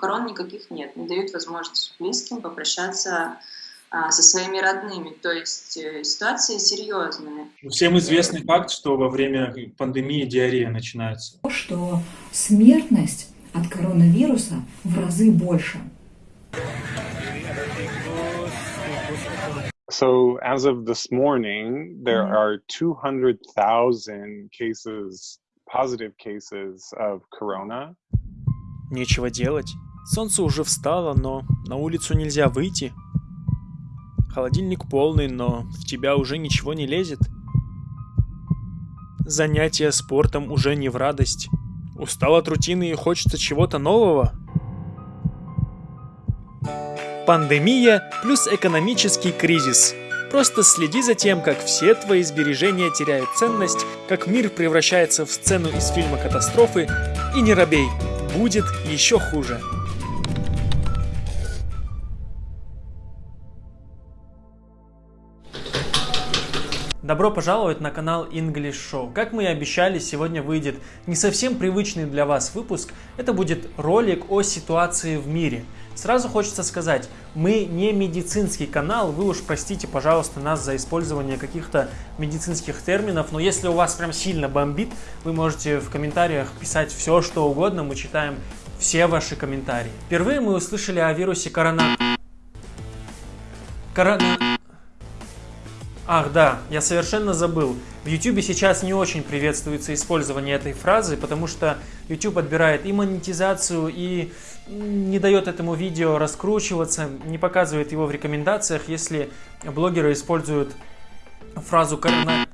похорон никаких нет, не дают возможность близким попрощаться а, со своими родными. То есть э, ситуация серьезная. Всем известный факт, что во время пандемии диарея начинается. Что смертность от коронавируса в разы больше. So as of this morning, there are 200,000 cases, positive cases of corona. Нечего делать. Солнце уже встало, но на улицу нельзя выйти. Холодильник полный, но в тебя уже ничего не лезет. Занятия спортом уже не в радость. Устал от рутины и хочется чего-то нового. Пандемия плюс экономический кризис. Просто следи за тем, как все твои сбережения теряют ценность, как мир превращается в сцену из фильма «Катастрофы», и не робей, будет еще хуже. Добро пожаловать на канал English Show. Как мы и обещали, сегодня выйдет не совсем привычный для вас выпуск. Это будет ролик о ситуации в мире. Сразу хочется сказать, мы не медицинский канал, вы уж простите, пожалуйста, нас за использование каких-то медицинских терминов, но если у вас прям сильно бомбит, вы можете в комментариях писать все, что угодно, мы читаем все ваши комментарии. Впервые мы услышали о вирусе корона... Корона... Ах, да, я совершенно забыл. В YouTube сейчас не очень приветствуется использование этой фразы, потому что YouTube отбирает и монетизацию, и не дает этому видео раскручиваться, не показывает его в рекомендациях, если блогеры используют фразу «корона».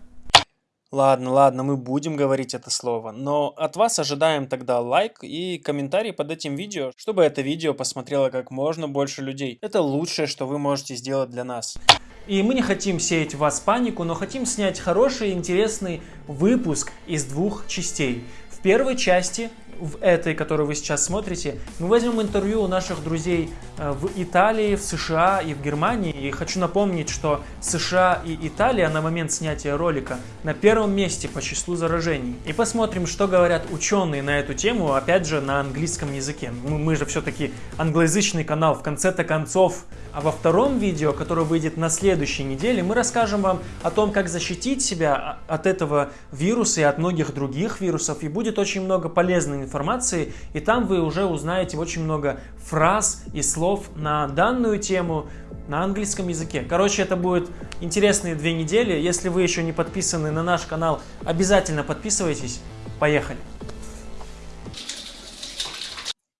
Ладно, ладно, мы будем говорить это слово, но от вас ожидаем тогда лайк и комментарий под этим видео, чтобы это видео посмотрело как можно больше людей. Это лучшее, что вы можете сделать для нас. И мы не хотим сеять в вас панику, но хотим снять хороший интересный выпуск из двух частей. В первой части в этой, которую вы сейчас смотрите, мы возьмем интервью у наших друзей э, в Италии, в США и в Германии. И хочу напомнить, что США и Италия на момент снятия ролика на первом месте по числу заражений. И посмотрим, что говорят ученые на эту тему, опять же, на английском языке. Мы, мы же все-таки англоязычный канал, в конце-то концов. А во втором видео, которое выйдет на следующей неделе, мы расскажем вам о том, как защитить себя от этого вируса и от многих других вирусов. И будет очень много полезной информации, и там вы уже узнаете очень много фраз и слов на данную тему на английском языке. Короче, это будет интересные две недели. Если вы еще не подписаны на наш канал, обязательно подписывайтесь. Поехали!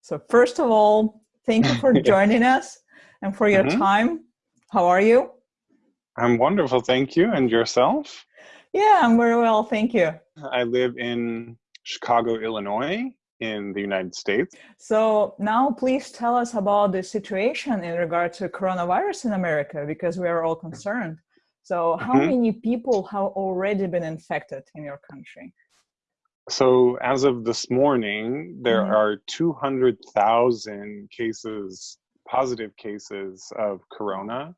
So first of all, thank you for joining us and for your mm-hmm. time. How are you? I'm wonderful, thank you. And yourself? Yeah, I'm very well, thank you. I live in Chicago, Illinois, in the United States. So now please tell us about the situation in regard to coronavirus in America because we are all concerned. So how mm-hmm. many people have already been infected in your country? So as of this morning, there mm-hmm. are 200,000 cases, positive cases of corona.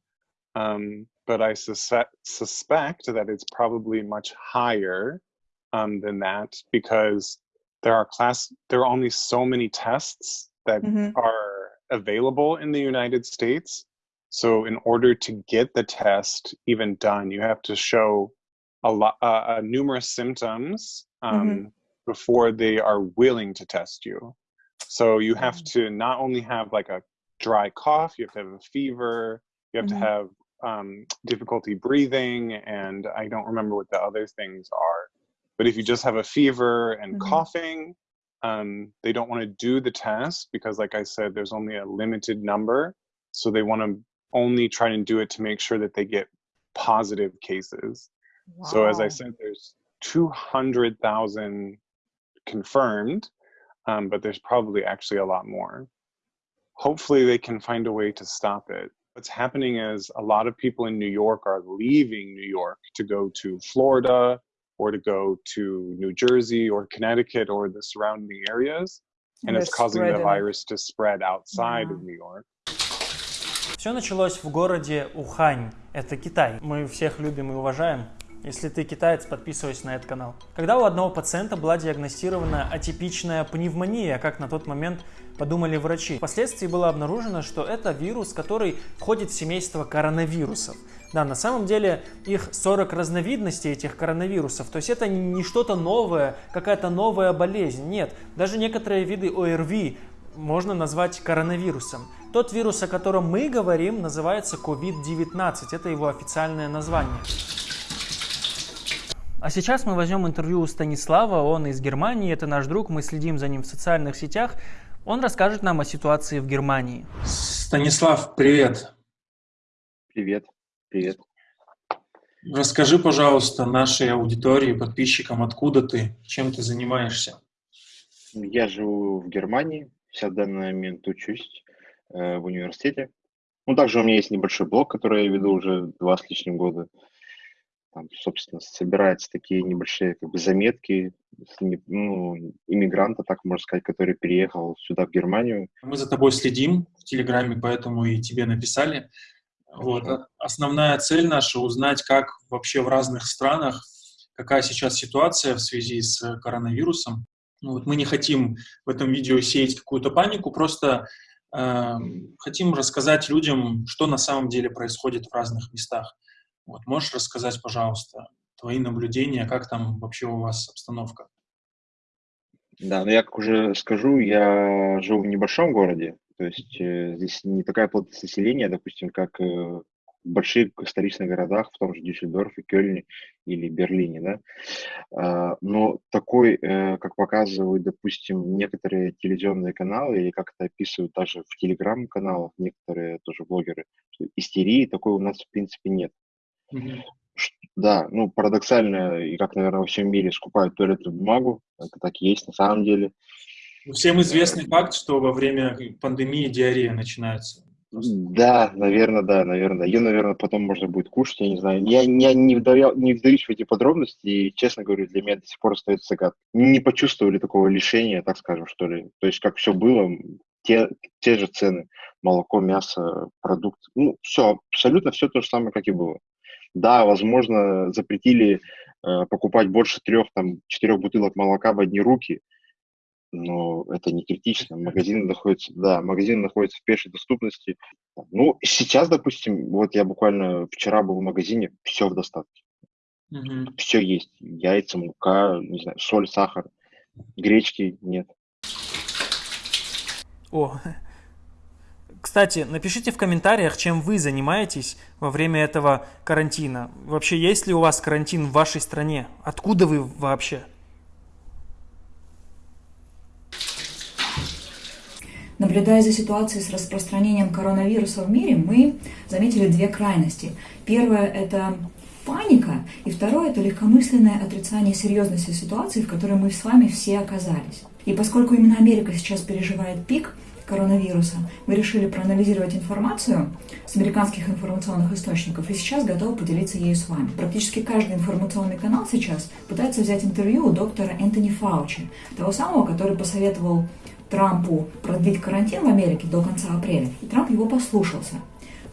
Um, but I suspect, suspect that it's probably much higher um, than that because there are class there are only so many tests that mm-hmm. are available in the United States. So in order to get the test even done, you have to show a lot uh, uh, numerous symptoms um, mm-hmm. before they are willing to test you. So you have mm-hmm. to not only have like a dry cough, you have to have a fever, you have to mm-hmm. have um, difficulty breathing, and I don't remember what the other things are. But if you just have a fever and mm-hmm. coughing, um, they don't want to do the test because, like I said, there's only a limited number. So they want to only try and do it to make sure that they get positive cases. Wow. So, as I said, there's 200,000 confirmed, um, but there's probably actually a lot more. Hopefully, they can find a way to stop it. What's happening is a lot of people in New York are leaving New York to go to Florida or to go to New Jersey or Connecticut or the surrounding areas. And, and it's causing the virus to spread outside yeah. of New York. Все началось в городе Ухань, это Китай. Мы всех любим и уважаем. Если ты китаец, подписывайся на этот канал. Когда у одного пациента была диагностирована атипичная пневмония, как на тот момент подумали врачи. Впоследствии было обнаружено, что это вирус, который входит в семейство коронавирусов. Да, на самом деле их 40 разновидностей этих коронавирусов. То есть это не что-то новое, какая-то новая болезнь. Нет, даже некоторые виды ОРВИ можно назвать коронавирусом. Тот вирус, о котором мы говорим, называется COVID-19. Это его официальное название. А сейчас мы возьмем интервью у Станислава, он из Германии, это наш друг, мы следим за ним в социальных сетях. Он расскажет нам о ситуации в Германии. Станислав, привет. Привет, привет. Расскажи, пожалуйста, нашей аудитории, подписчикам, откуда ты, чем ты занимаешься? Я живу в Германии, сейчас в данный момент учусь э, в университете. Ну, также у меня есть небольшой блог, который я веду уже два с лишним года там, собственно, собираются такие небольшие как бы заметки ну, иммигранта, так можно сказать, который переехал сюда, в Германию. Мы за тобой следим в Телеграме, поэтому и тебе написали. Вот. Основная цель наша — узнать, как вообще в разных странах, какая сейчас ситуация в связи с коронавирусом. Ну, вот мы не хотим в этом видео сеять какую-то панику, просто э, хотим рассказать людям, что на самом деле происходит в разных местах. Вот, можешь рассказать, пожалуйста, твои наблюдения, как там вообще у вас обстановка? Да, ну я как уже скажу, я живу в небольшом городе, то есть э, здесь не такая плотность населения, допустим, как э, в больших столичных городах, в том же Дюссельдорфе, Кёльне или Берлине, да. А, но такой, э, как показывают, допустим, некоторые телевизионные каналы, или как это описывают даже в телеграм-каналах некоторые тоже блогеры, что истерии такой у нас в принципе нет. Да, ну, парадоксально, и как, наверное, во всем мире скупают туалетную бумагу, это так и есть на самом деле. Всем известный факт, что во время пандемии диарея начинается. Да, наверное, да, наверное. Ее, наверное, потом можно будет кушать, я не знаю. Я, я не, вдавал, не вдаюсь в эти подробности, и, честно говорю, для меня до сих пор остается загадка. Не почувствовали такого лишения, так скажем, что ли. То есть, как все было, те, те же цены. Молоко, мясо, продукт. Ну, все, абсолютно все то же самое, как и было. Да, возможно, запретили э, покупать больше трех, там, четырех бутылок молока в одни руки, но это не критично. Магазин находится, да, магазин находится в пешей доступности. Ну, сейчас, допустим, вот я буквально вчера был в магазине, все в достатке. Mm-hmm. Все есть. Яйца, мука, не знаю, соль, сахар. Гречки нет. О, кстати, напишите в комментариях, чем вы занимаетесь во время этого карантина. Вообще, есть ли у вас карантин в вашей стране? Откуда вы вообще? Наблюдая за ситуацией с распространением коронавируса в мире, мы заметили две крайности. Первое – это паника, и второе – это легкомысленное отрицание серьезности ситуации, в которой мы с вами все оказались. И поскольку именно Америка сейчас переживает пик – коронавируса, мы решили проанализировать информацию с американских информационных источников и сейчас готовы поделиться ею с вами. Практически каждый информационный канал сейчас пытается взять интервью у доктора Энтони Фаучи, того самого, который посоветовал Трампу продлить карантин в Америке до конца апреля, и Трамп его послушался.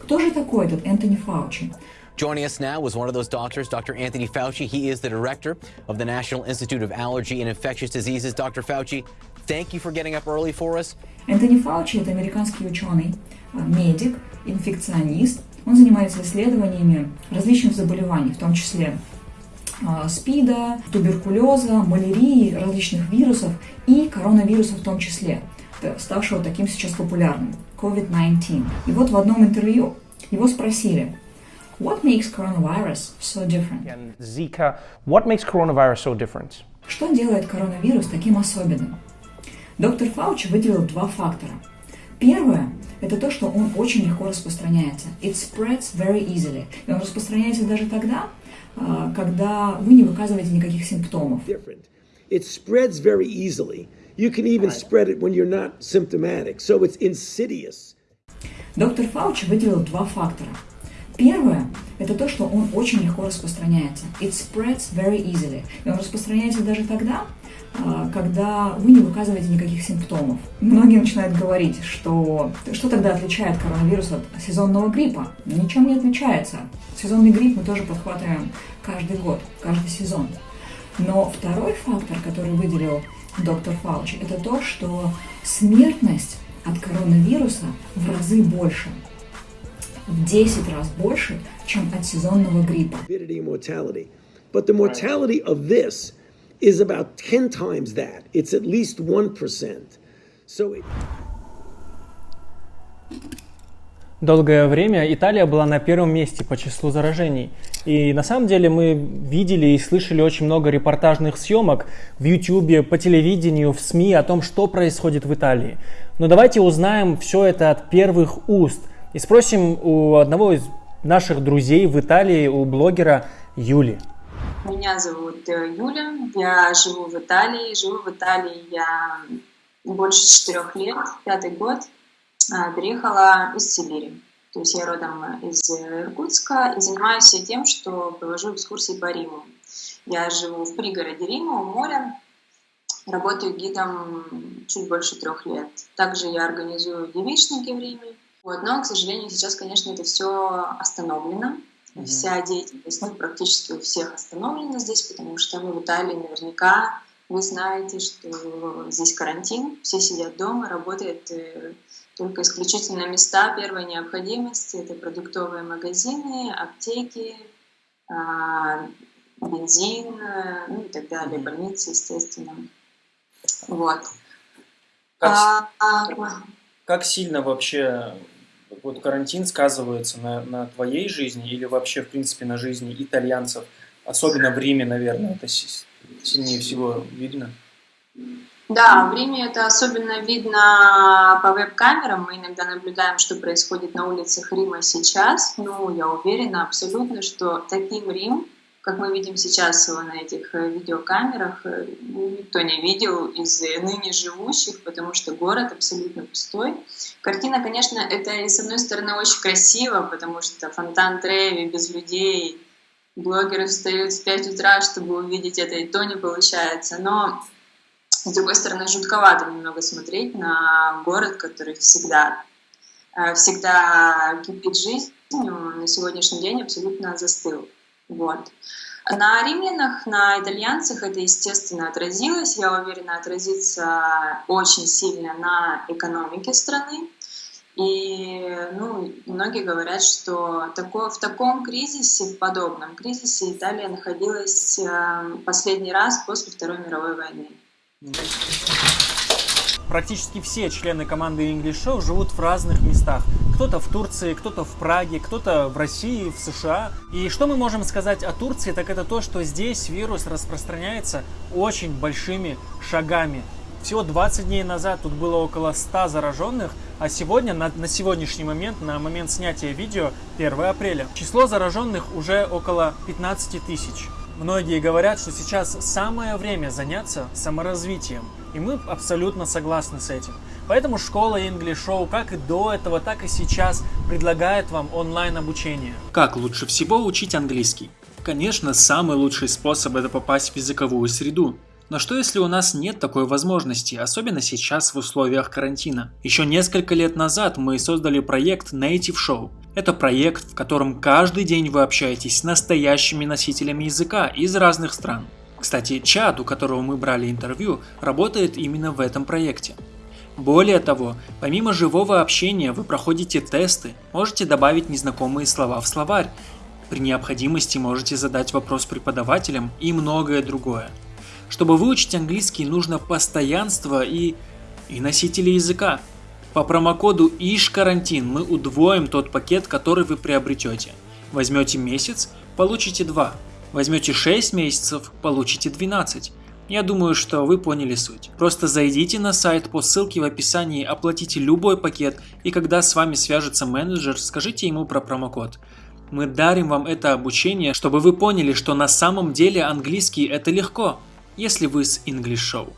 Кто же такой этот Энтони Фаучи? Joining us now was one of those doctors, Dr. Anthony Fauci. He is the director of the National Institute of Allergy and Infectious Diseases. Dr. Fauci, thank you for getting up early for us. Энтони Фаучи – это американский ученый, а, медик, инфекционист. Он занимается исследованиями различных заболеваний, в том числе СПИДа, туберкулеза, малярии, различных вирусов и коронавируса в том числе, ставшего таким сейчас популярным – COVID-19. И вот в одном интервью его спросили, What makes coronavirus so different? Zika, what makes coronavirus so different? Что делает коронавирус таким особенным? Доктор Фаучи выделил два фактора. Первое – это то, что он очень легко распространяется. It spreads very easily. И он распространяется даже тогда, а, когда вы не выказываете никаких симптомов. It spreads very easily. You can even spread it when you're not symptomatic. So it's insidious. Доктор Фаучи выделил два фактора. Первое это то, что он очень легко распространяется. It spreads very easily. И он распространяется даже тогда, когда вы не выказываете никаких симптомов. Многие начинают говорить, что что тогда отличает коронавирус от сезонного гриппа? Ничем не отличается. Сезонный грипп мы тоже подхватываем каждый год, каждый сезон. Но второй фактор, который выделил доктор Фаучи, это то, что смертность от коронавируса в разы больше. В 10 раз больше, чем от сезонного гриппа. Is about 10 times that. It's at least 1%. So it... Долгое время Италия была на первом месте по числу заражений. И на самом деле мы видели и слышали очень много репортажных съемок в YouTube, по телевидению, в СМИ о том, что происходит в Италии. Но давайте узнаем все это от первых уст и спросим у одного из наших друзей в Италии, у блогера Юли. Меня зовут э, Юля, я живу в Италии. Живу в Италии я больше четырех лет, пятый год. А, переехала из Сибири. То есть я родом из Иркутска и занимаюсь тем, что провожу экскурсии по Риму. Я живу в пригороде Рима, у моря, работаю гидом чуть больше трех лет. Также я организую девичники в Риме. Вот, но, к сожалению, сейчас, конечно, это все остановлено. Mm-hmm. Вся деятельность, ну, практически у всех остановлена здесь, потому что мы в Италии наверняка вы знаете, что здесь карантин, все сидят дома, работает э, только исключительно места первой необходимости. Это продуктовые магазины, аптеки, а, бензин, э, ну и так далее, больницы, естественно. Вот. Как, а, а, как сильно вообще вот карантин сказывается на, на твоей жизни или вообще, в принципе, на жизни итальянцев? Особенно в Риме, наверное, это сильнее всего видно. Да, в Риме это особенно видно по веб-камерам. Мы иногда наблюдаем, что происходит на улицах Рима сейчас. Ну, я уверена абсолютно, что таким Рим, как мы видим сейчас на этих э, видеокамерах, э, никто не видел из ныне живущих, потому что город абсолютно пустой. Картина, конечно, это и с одной стороны очень красиво, потому что фонтан Треви без людей, блогеры встают в 5 утра, чтобы увидеть это, и то не получается. Но с другой стороны, жутковато немного смотреть на город, который всегда, э, всегда кипит жизнью, на сегодняшний день абсолютно застыл. Вот. На римлянах, на итальянцах это, естественно, отразилось. Я уверена, отразится очень сильно на экономике страны. И ну, многие говорят, что такое, в таком кризисе, в подобном кризисе Италия находилась э, последний раз после Второй мировой войны. Практически все члены команды English Show живут в разных местах. Кто-то в Турции, кто-то в Праге, кто-то в России, в США. И что мы можем сказать о Турции, так это то, что здесь вирус распространяется очень большими шагами. Всего 20 дней назад тут было около 100 зараженных, а сегодня, на, на сегодняшний момент, на момент снятия видео, 1 апреля, число зараженных уже около 15 тысяч. Многие говорят, что сейчас самое время заняться саморазвитием, и мы абсолютно согласны с этим. Поэтому школа English Show как и до этого, так и сейчас предлагает вам онлайн обучение. Как лучше всего учить английский? Конечно, самый лучший способ это попасть в языковую среду. Но что если у нас нет такой возможности, особенно сейчас в условиях карантина? Еще несколько лет назад мы создали проект Native Show. Это проект, в котором каждый день вы общаетесь с настоящими носителями языка из разных стран. Кстати, чат, у которого мы брали интервью, работает именно в этом проекте. Более того, помимо живого общения вы проходите тесты, можете добавить незнакомые слова в словарь, при необходимости можете задать вопрос преподавателям и многое другое. Чтобы выучить английский, нужно постоянство и, и носители языка. По промокоду ИШКарантин мы удвоим тот пакет, который вы приобретете. Возьмете месяц, получите 2. Возьмете 6 месяцев, получите 12. Я думаю, что вы поняли суть. Просто зайдите на сайт по ссылке в описании, оплатите любой пакет, и когда с вами свяжется менеджер, скажите ему про промокод. Мы дарим вам это обучение, чтобы вы поняли, что на самом деле английский это легко если вы с English Show.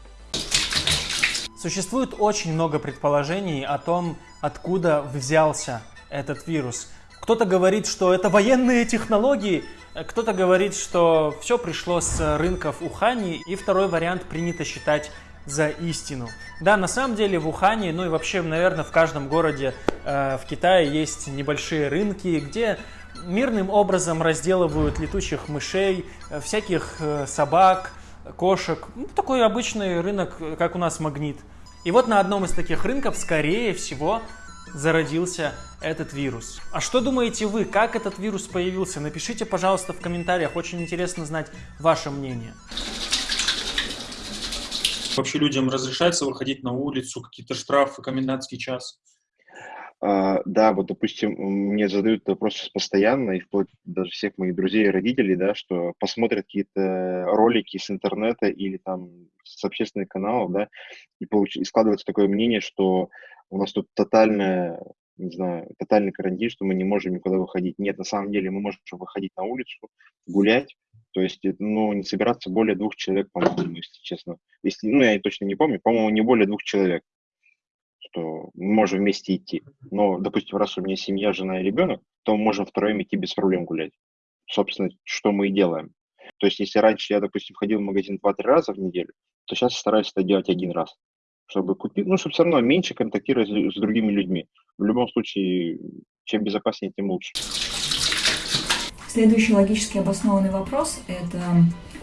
Существует очень много предположений о том, откуда взялся этот вирус. Кто-то говорит, что это военные технологии, кто-то говорит, что все пришло с рынков Ухани, и второй вариант принято считать за истину. Да, на самом деле в Ухане, ну и вообще, наверное, в каждом городе э, в Китае есть небольшие рынки, где мирным образом разделывают летучих мышей, э, всяких э, собак, кошек. Ну, такой обычный рынок, как у нас магнит. И вот на одном из таких рынков, скорее всего, зародился этот вирус. А что думаете вы, как этот вирус появился? Напишите, пожалуйста, в комментариях, очень интересно знать ваше мнение. Вообще людям разрешается выходить на улицу, какие-то штрафы, комендантский час? А, да, вот, допустим, мне задают вопрос постоянно, и вплоть даже всех моих друзей и родителей, да, что посмотрят какие-то ролики с интернета или там с общественных каналов, да, и, получ... и складывается такое мнение, что у нас тут тотальная, не знаю, тотальный карантин, что мы не можем никуда выходить. Нет, на самом деле мы можем выходить на улицу, гулять, то есть, ну, не собираться более двух человек, по-моему, если честно. Если, ну, я точно не помню, по-моему, не более двух человек, что мы можем вместе идти. Но, допустим, раз у меня семья, жена и ребенок, то мы можем втроем идти без проблем гулять. Собственно, что мы и делаем. То есть, если раньше я, допустим, ходил в магазин 2-3 раза в неделю, то сейчас стараюсь это делать один раз чтобы купить, ну, чтобы все равно меньше контактировать с другими людьми. В любом случае, чем безопаснее, тем лучше. Следующий логически обоснованный вопрос – это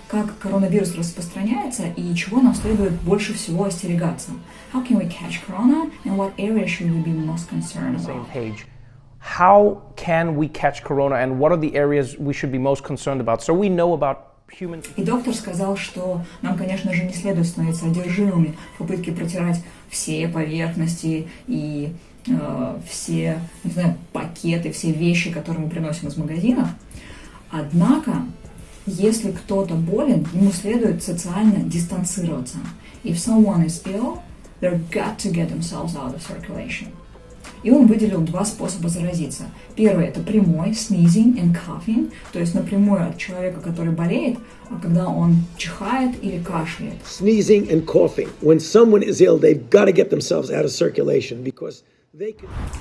как коронавирус распространяется и чего нам следует больше всего остерегаться. How can we catch corona and what area should we be most concerned about? How can we catch corona and what are the areas we should be most concerned about? So we know about и доктор сказал, что нам, конечно же, не следует становиться одержимыми в попытке протирать все поверхности и э, все, не знаю, пакеты, все вещи, которые мы приносим из магазинов. Однако, если кто-то болен, ему следует социально дистанцироваться. If someone is ill, they're got to get themselves out of circulation. И он выделил два способа заразиться. Первый – это прямой, sneezing and coughing, то есть напрямую от человека, который болеет, а когда он чихает или кашляет. Sneezing and coughing. When someone is ill, they've got to get themselves out of circulation because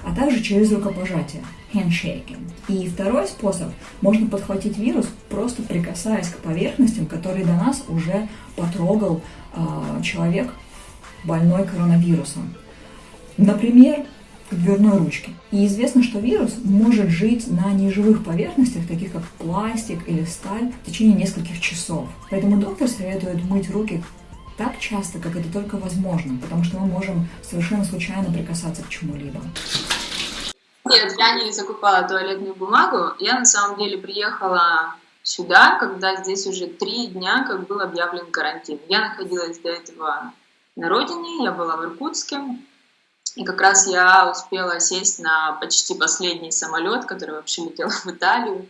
а также через рукопожатие, handshaking. И второй способ, можно подхватить вирус, просто прикасаясь к поверхностям, которые до нас уже потрогал э, человек, больной коронавирусом. Например, дверной ручке. И известно, что вирус может жить на неживых поверхностях, таких как пластик или сталь, в течение нескольких часов. Поэтому доктор советует мыть руки так часто, как это только возможно, потому что мы можем совершенно случайно прикасаться к чему-либо. Нет, я не закупала туалетную бумагу. Я на самом деле приехала сюда, когда здесь уже три дня, как был объявлен карантин. Я находилась до этого на родине, я была в Иркутске, и как раз я успела сесть на почти последний самолет, который вообще летел в Италию.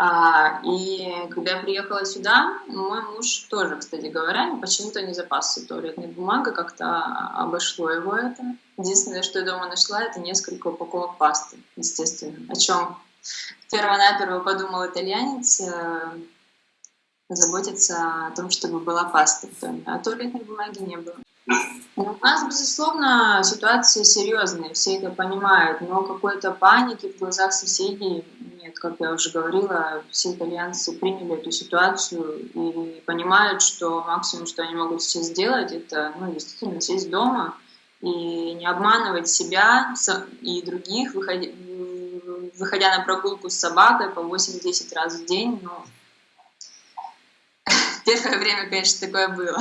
А, и когда я приехала сюда, мой муж тоже, кстати говоря, почему-то не запасся туалетной бумагой, как-то обошло его это. Единственное, что я дома нашла, это несколько упаковок пасты, естественно. О чем перво-наперво подумал итальянец, э, заботиться о том, чтобы была паста в доме, а туалетной бумаги не было. У нас, безусловно, ситуация серьезная, все это понимают, но какой-то паники в глазах соседей нет. Как я уже говорила, все итальянцы приняли эту ситуацию и понимают, что максимум, что они могут сейчас сделать, это ну, действительно сесть дома и не обманывать себя и других, выходя, выходя на прогулку с собакой по 8-10 раз в день. Ну, первое время, конечно, такое было.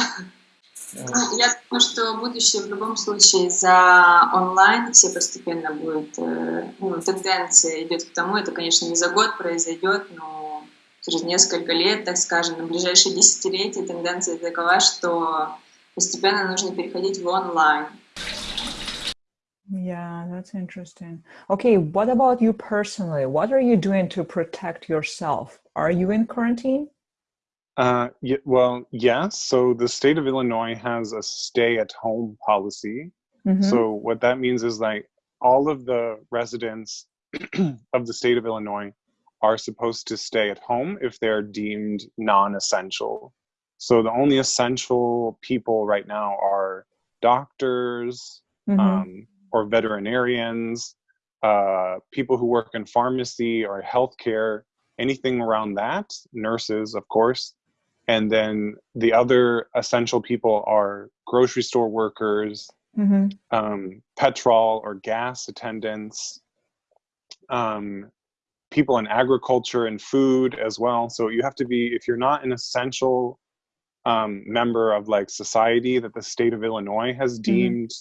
Ну, я думаю, что будущее в любом случае за онлайн все постепенно будет, э, ну, тенденция идет к тому, это, конечно, не за год произойдет, но через несколько лет, так скажем, на ближайшие десятилетия тенденция такова, что постепенно нужно переходить в онлайн. Yeah, that's interesting. Okay, what about you personally? What are you doing to protect yourself? Are you in quarantine? Uh, well, yes. So the state of Illinois has a stay at home policy. Mm-hmm. So what that means is like all of the residents of the state of Illinois are supposed to stay at home if they're deemed non essential. So the only essential people right now are doctors mm-hmm. um, or veterinarians uh, people who work in pharmacy or healthcare, anything around that, nurses, of course. And then the other essential people are grocery store workers, Mm-hmm. um, petrol or gas attendants, um, people in agriculture and food as well. So you have to be, if you're not an essential um, member of like society that the state of Illinois has deemed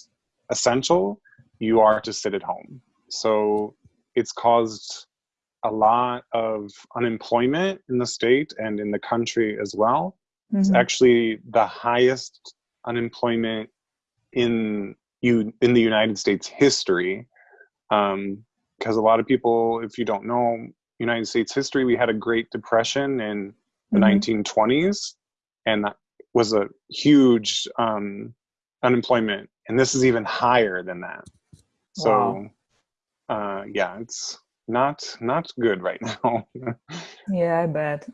essential, you are to sit at home. So it's caused a lot of unemployment in the state and in the country as well. It's Mhm. actually the highest unemployment in you in the United States history. Um, because a lot of people, if you don't know United States history, we had a Great Depression in the Mhm. 1920s, and that was a huge um, unemployment. And this is even higher than that. So, Wow. uh, yeah, it's not not good right now. Yeah, I bet.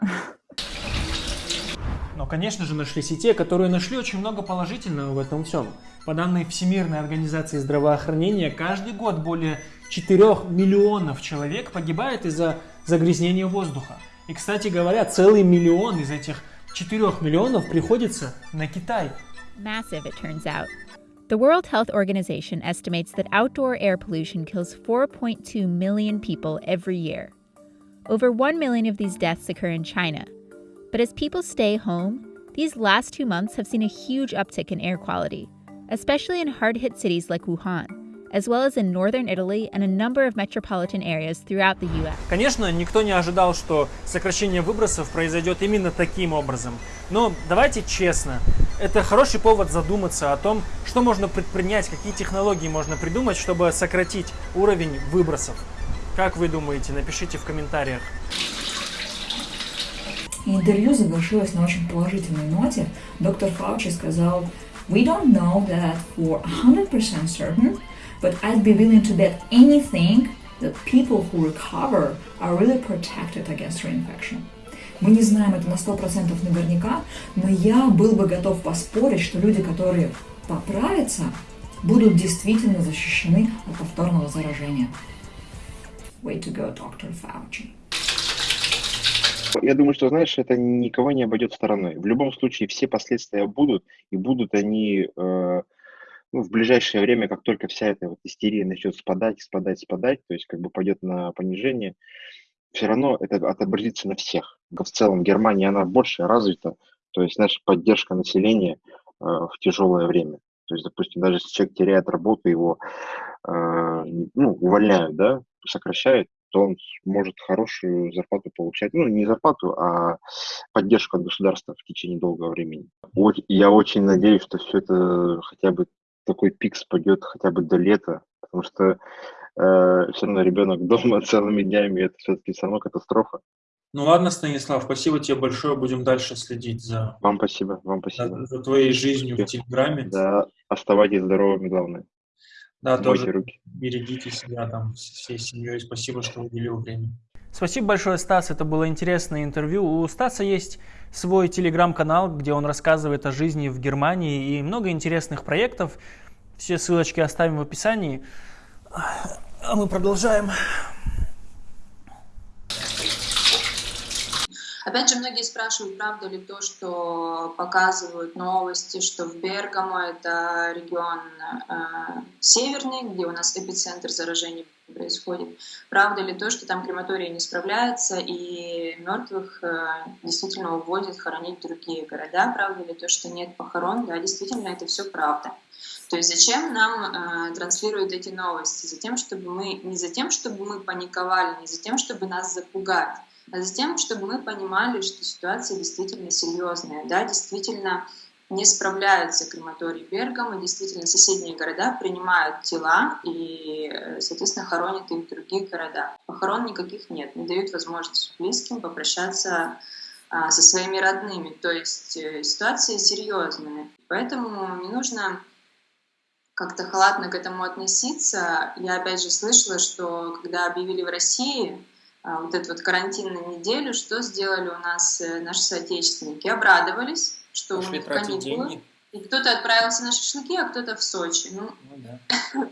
Но, конечно же, нашлись и те, которые нашли очень много положительного в этом всем. По данным Всемирной организации здравоохранения, каждый год более 4 миллионов человек погибает из-за загрязнения воздуха. И, кстати говоря, целый миллион из этих 4 миллионов приходится на Китай. Massive, it turns out. The World Health Organization estimates that outdoor air pollution kills 4.2 million people every year. Over 1 million of these deaths occur in China. But as people stay home, these last two months have seen a huge uptick in air quality, especially in hard hit cities like Wuhan, as well as in northern Italy and a number of metropolitan areas throughout the US. Конечно, никто не ожидал, что сокращение выбросов произойдет именно таким образом. Но давайте честно, это хороший повод задуматься о том, что можно предпринять, какие технологии можно придумать, чтобы сократить уровень выбросов. Как вы думаете? Напишите в комментариях. Интервью завершилось на очень положительной ноте. Доктор Фаучи сказал, We don't know that for 100% certain, but I'd be willing to bet anything that people who recover are really protected against reinfection. Мы не знаем это на 100% наверняка, но я был бы готов поспорить, что люди, которые поправятся, будут действительно защищены от повторного заражения. Way to go, Dr. Fauci. Я думаю, что, знаешь, это никого не обойдет стороной. В любом случае все последствия будут, и будут они э, ну, в ближайшее время, как только вся эта вот истерия начнет спадать, спадать, спадать, то есть как бы пойдет на понижение, все равно это отобразится на всех. В целом Германия, она больше развита, то есть, знаешь, поддержка населения э, в тяжелое время. То есть, допустим, даже если человек теряет работу, его э, ну, увольняют, да, сокращают, то он может хорошую зарплату получать. Ну, не зарплату, а поддержку от государства в течение долгого времени. Оч- Я очень надеюсь, что все это хотя бы такой пик спадет хотя бы до лета, потому что э, все равно ребенок дома целыми днями, это все-таки все равно катастрофа. Ну ладно, Станислав, спасибо тебе большое. Будем дальше следить за, Вам спасибо, вам за, спасибо. за твоей жизнью в Телеграме. Да, оставайтесь здоровыми, главное. Да, Мойте тоже руки. берегите себя там всей семьей. Спасибо, что уделил время. Спасибо большое, Стас. Это было интересное интервью. У Стаса есть свой телеграм-канал, где он рассказывает о жизни в Германии и много интересных проектов. Все ссылочки оставим в описании. А мы продолжаем. Опять же, многие спрашивают, правда ли то, что показывают новости, что в Бергамо, это регион э, северный, где у нас эпицентр заражений происходит. Правда ли то, что там крематория не справляется и мертвых э, действительно увозят хоронить другие города? Правда ли то, что нет похорон? Да, действительно, это все правда. То есть зачем нам э, транслируют эти новости? Затем, чтобы мы не за тем, чтобы мы паниковали, не за тем, чтобы нас запугать, а за тем, чтобы мы понимали, что ситуация действительно серьезная, да, действительно не справляются крематорий Бергамо, действительно соседние города принимают тела и, э, соответственно, хоронят их в других городах. Похорон никаких нет, не дают возможность близким попрощаться а, со своими родными. То есть э, ситуация серьезная. Поэтому не нужно как-то халатно к этому относиться. Я опять же слышала, что когда объявили в России а, вот эту вот карантинную неделю, что сделали у нас э, наши соотечественники? Обрадовались, что у Пошли них тратить каникулы. деньги. И кто-то отправился на шашлыки, а кто-то в Сочи. Ну, Ну да.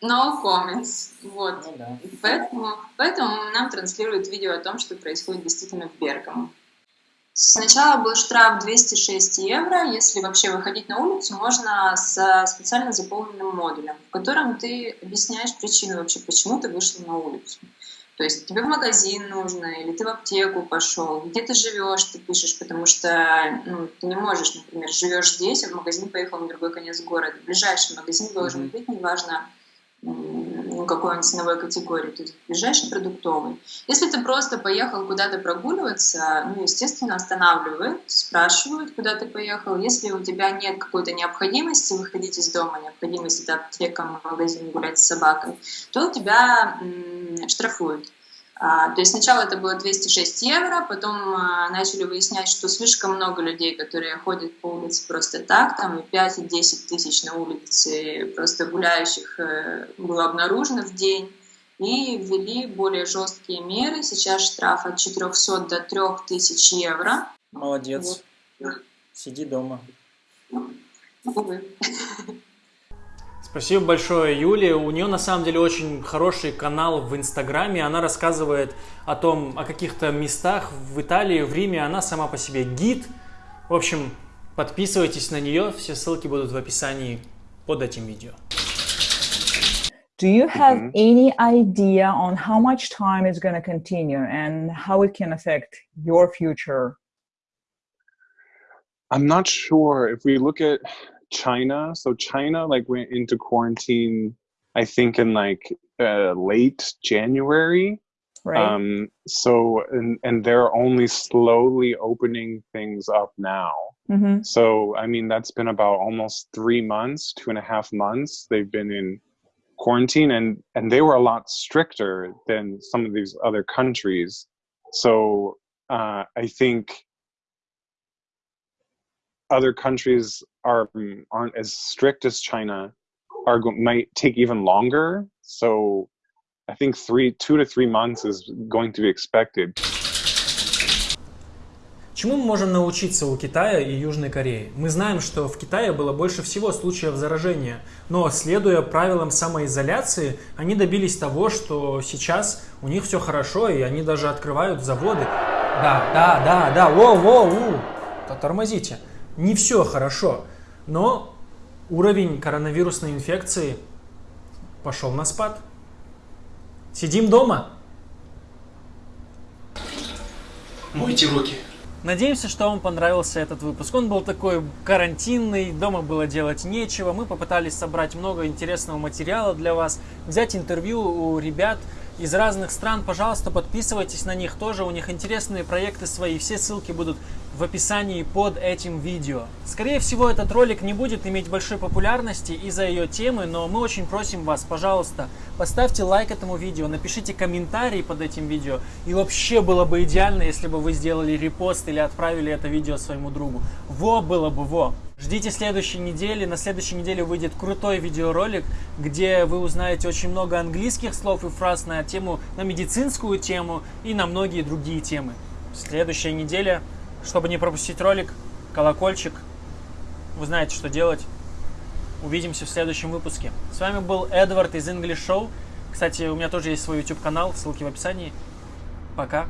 No comments. Вот. Ну да. Поэтому, поэтому нам транслируют видео о том, что происходит действительно в Бергамо. Сначала был штраф 206 евро. Если вообще выходить на улицу, можно с специально заполненным модулем, в котором ты объясняешь причину вообще, почему ты вышел на улицу. То есть тебе в магазин нужно, или ты в аптеку пошел, где ты живешь, ты пишешь, потому что ну, ты не можешь, например, живешь здесь, а в магазин поехал на другой конец города. Ближайший магазин должен быть, неважно, м, какой он ценовой категории, то есть ближайший продуктовый. Если ты просто поехал куда-то прогуливаться, ну, естественно, останавливают, спрашивают, куда ты поехал. Если у тебя нет какой-то необходимости выходить из дома, необходимости это аптека, магазин, гулять с собакой, то тебя м, штрафуют. А, то есть сначала это было 206 евро, потом а, начали выяснять, что слишком много людей, которые ходят по улице просто так, там и 5 и 10 тысяч на улице просто гуляющих э, было обнаружено в день, и ввели более жесткие меры. Сейчас штраф от 400 до 3000 евро. Молодец. Вот. Сиди дома. Увы. Спасибо большое, Юле. У нее на самом деле очень хороший канал в Инстаграме. Она рассказывает о том, о каких-то местах в Италии, в Риме. Она сама по себе гид. В общем, подписывайтесь на нее. Все ссылки будут в описании под этим видео. Do you have Mhm. any idea on how much time it's going to continue and how it can affect your future? I'm not sure if we look at China. So China like went into quarantine, I think in like uh, late January. Right. Um, so and and they're only slowly opening things up now. Mhm. So I mean that's been about almost three months, two and a half months. They've been in quarantine, and and they were a lot stricter than some of these other countries. So uh, I think other countries are aren't as strict as China are might take even longer. So I think three, two to three months is going to be expected. Чему мы можем научиться у Китая и Южной Кореи? Мы знаем, что в Китае было больше всего случаев заражения, но следуя правилам самоизоляции, они добились того, что сейчас у них все хорошо, и они даже открывают заводы. Да, да, да, да, воу, воу, воу. Тормозите. Не все хорошо, но уровень коронавирусной инфекции пошел на спад. Сидим дома. Мойте руки. Надеемся, что вам понравился этот выпуск. Он был такой карантинный, дома было делать нечего. Мы попытались собрать много интересного материала для вас, взять интервью у ребят из разных стран. Пожалуйста, подписывайтесь на них тоже, у них интересные проекты свои. Все ссылки будут в описании под этим видео. Скорее всего, этот ролик не будет иметь большой популярности из-за ее темы, но мы очень просим вас, пожалуйста, поставьте лайк этому видео, напишите комментарий под этим видео. И вообще было бы идеально, если бы вы сделали репост или отправили это видео своему другу. Во было бы во. Ждите следующей недели. На следующей неделе выйдет крутой видеоролик, где вы узнаете очень много английских слов и фраз на тему, на медицинскую тему и на многие другие темы. Следующая неделя, чтобы не пропустить ролик, колокольчик. Вы знаете, что делать. Увидимся в следующем выпуске. С вами был Эдвард из English Show. Кстати, у меня тоже есть свой YouTube канал, ссылки в описании. Пока.